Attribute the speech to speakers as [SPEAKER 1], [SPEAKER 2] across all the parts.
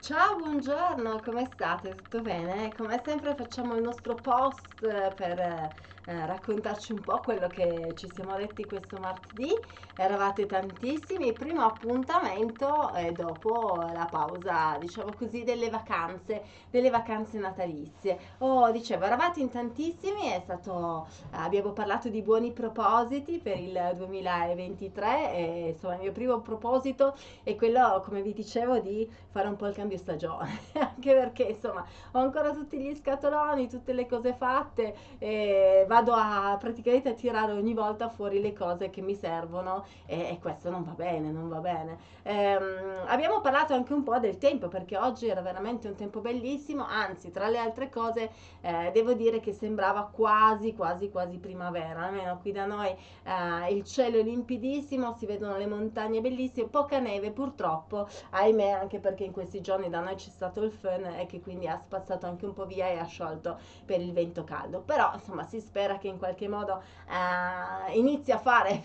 [SPEAKER 1] Ciao, buongiorno, come state? Tutto bene? Come sempre facciamo il nostro post eh, per eh, raccontarci un po' quello che ci siamo detti questo martedì. Eravate tantissimi, primo appuntamento e dopo la pausa, diciamo così, delle vacanze, delle vacanze natalizie. Oh, dicevo, eravate in tantissimi, è stato, abbiamo parlato di buoni propositi per il 2023 e insomma il mio primo proposito è quello, come vi dicevo, di fare un po' il cambio stagione, anche perché insomma ho ancora tutti gli scatoloni, tutte le cose fatte e vado a praticamente a tirare ogni volta fuori le cose che mi servono e, e questo non va bene, non va bene. Ehm, abbiamo parlato anche un po' del tempo perché oggi era veramente un tempo bellissimo, anzi tra le altre cose eh, devo dire che sembrava quasi quasi quasi primavera, almeno qui da noi eh, il cielo è limpidissimo, si vedono le montagne bellissime, poca neve purtroppo, ahimè anche perché in questi giorni da noi c'è stato il fun e che quindi ha spazzato anche un po' via e ha sciolto per il vento caldo, però insomma si spera che in qualche modo eh, inizi a fare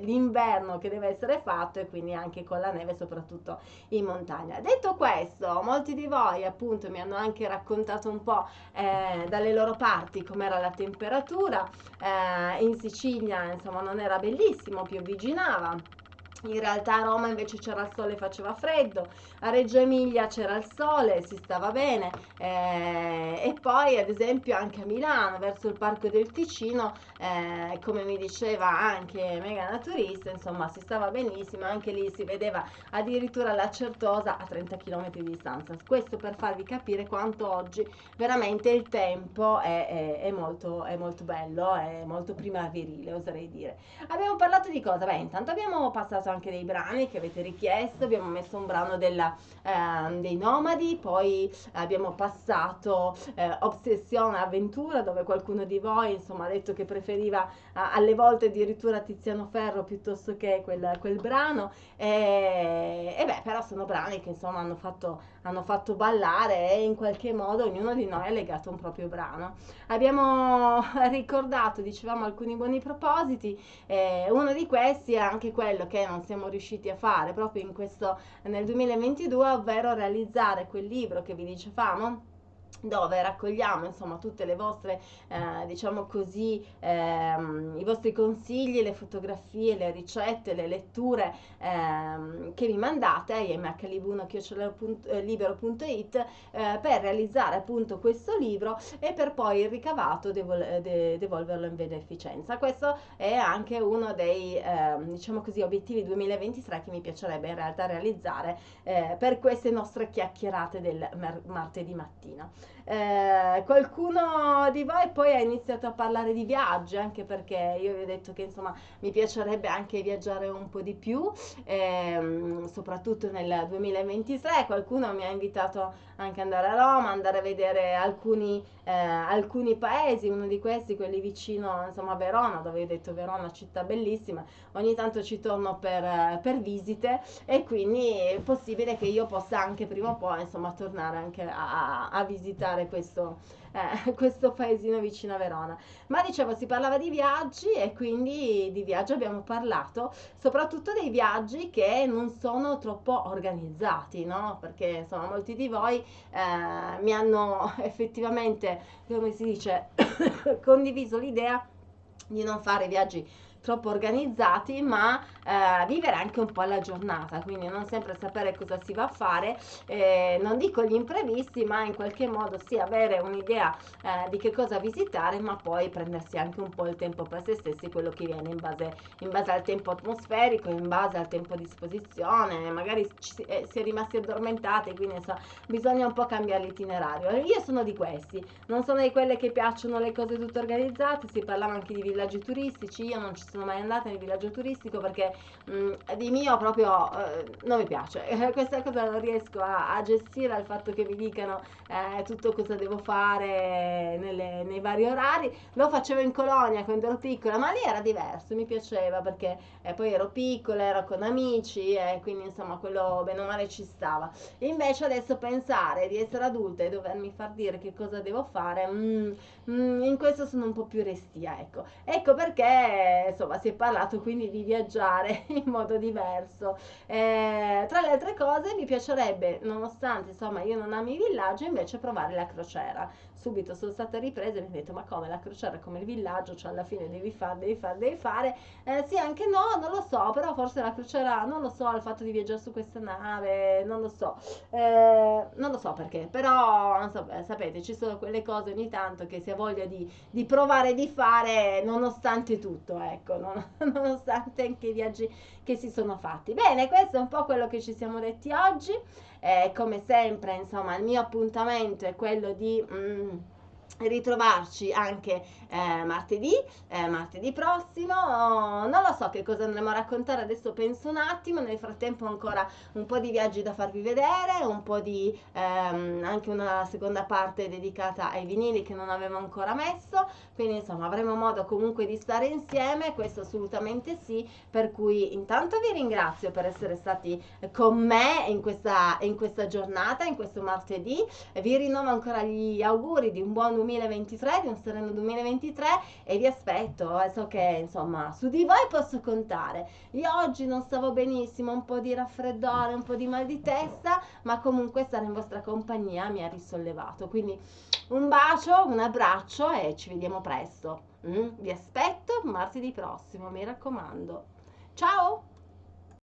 [SPEAKER 1] l'inverno che deve essere fatto e quindi anche con la neve soprattutto in montagna. Detto questo, molti di voi appunto mi hanno anche raccontato un po' eh, dalle loro parti com'era la temperatura, eh, in Sicilia insomma non era bellissimo, piovviginava in realtà a Roma invece c'era il sole e faceva freddo, a Reggio Emilia c'era il sole, si stava bene eh, e poi ad esempio anche a Milano verso il Parco del Ticino, eh, come mi diceva anche Mega Naturista, insomma si stava benissimo, anche lì si vedeva addirittura la Certosa a 30 km di distanza. Questo per farvi capire quanto oggi veramente il tempo è, è, è, molto, è molto bello, è molto primaverile oserei dire. Abbiamo parlato di cosa? Beh intanto abbiamo passato anche dei brani che avete richiesto, abbiamo messo un brano della, eh, dei Nomadi, poi abbiamo passato eh, Obsessione Avventura dove qualcuno di voi insomma ha detto che preferiva alle volte addirittura Tiziano Ferro piuttosto che quel, quel brano e, e, beh però sono brani che insomma hanno fatto, hanno fatto ballare e in qualche modo ognuno di noi ha legato un proprio brano. Abbiamo ricordato, dicevamo, alcuni buoni propositi, eh, uno di questi è anche quello che non siamo riusciti a fare proprio in questo, nel 2022, ovvero realizzare quel libro che vi dicevamo dove raccogliamo insomma tutte le vostre eh, diciamo così ehm, i vostri consigli le fotografie le ricette le letture ehm, che mi mandate a imhlibuno.it eh, per realizzare appunto questo libro e per poi il ricavato devol- de- devolverlo in beneficenza questo è anche uno dei ehm, diciamo così obiettivi 2023 che mi piacerebbe in realtà realizzare eh, per queste nostre chiacchierate del mar- martedì mattina eh, qualcuno di voi poi ha iniziato a parlare di viaggi, anche perché io vi ho detto che insomma mi piacerebbe anche viaggiare un po' di più, ehm, soprattutto nel 2023. Qualcuno mi ha invitato anche ad andare a Roma, andare a vedere alcuni, eh, alcuni paesi, uno di questi, quelli vicino insomma, a Verona, dove ho detto Verona, città bellissima. Ogni tanto ci torno per, per visite e quindi è possibile che io possa anche prima o poi insomma tornare anche a, a visitare visitare questo, eh, questo paesino vicino a Verona. Ma dicevo, si parlava di viaggi e quindi di viaggio abbiamo parlato, soprattutto dei viaggi che non sono troppo organizzati, no? Perché insomma molti di voi eh, mi hanno effettivamente, come si dice, condiviso l'idea di non fare viaggi troppo organizzati, ma eh, vivere anche un po' la giornata, quindi non sempre sapere cosa si va a fare, eh, non dico gli imprevisti, ma in qualche modo sì avere un'idea eh, di che cosa visitare, ma poi prendersi anche un po' il tempo per se stessi, quello che viene in base, in base al tempo atmosferico, in base al tempo a disposizione, magari ci, eh, si è rimasti addormentati, quindi insomma, bisogna un po' cambiare l'itinerario. Io sono di questi, non sono di quelle che piacciono le cose tutte organizzate, si parlava anche di villaggi turistici, io non ci sono mai andata nel villaggio turistico perché mh, di mio proprio eh, non mi piace. Questa cosa non riesco a, a, gestire al fatto che mi dicano eh, tutto cosa devo fare nelle, nei vari orari. Lo facevo in colonia quando ero piccola, ma lì era diverso, mi piaceva perché eh, poi ero piccola, ero con amici e quindi insomma quello bene o male ci stava. invece adesso pensare di essere adulta e dovermi far dire che cosa devo fare, mm, mm, in questo sono un po' più restia, ecco. Ecco perché insomma insomma si è parlato quindi di viaggiare in modo diverso. Eh, tra le altre cose mi piacerebbe, nonostante insomma io non ami i villaggi, invece provare la crociera. Subito sono stata ripresa e mi ho detto ma come la crociera come il villaggio, cioè alla fine devi fare, devi fare, devi fare. Eh, sì, anche no, non lo so, però forse la crociera, non lo so, il fatto di viaggiare su questa nave, non lo so, eh, non lo so perché, però so, sapete, ci sono quelle cose ogni tanto che si ha voglia di, di provare di fare nonostante tutto, ecco, non, nonostante anche i viaggi che si sono fatti. Bene, questo è un po' quello che ci siamo detti oggi. Eh, come sempre, insomma, il mio appuntamento è quello di... Mm, ritrovarci anche eh, martedì, eh, martedì prossimo. non lo so che cosa andremo a raccontare, adesso penso un attimo. Nel frattempo ancora un po' di viaggi da farvi vedere, un po' di ehm, anche una seconda parte dedicata ai vinili che non avevo ancora messo. Quindi insomma avremo modo comunque di stare insieme, questo assolutamente sì. Per cui intanto vi ringrazio per essere stati con me in questa, in questa giornata, in questo martedì. Vi rinnovo ancora gli auguri di un buon 2023, di sereno 2023 e vi aspetto, eh, so che insomma su di voi posso contare. Io oggi non stavo benissimo, un po' di raffreddore, un po' di mal di testa, ma comunque stare in vostra compagnia mi ha risollevato. Quindi un bacio, un abbraccio e ci vediamo presto. Mm? Vi aspetto martedì prossimo, mi raccomando. Ciao!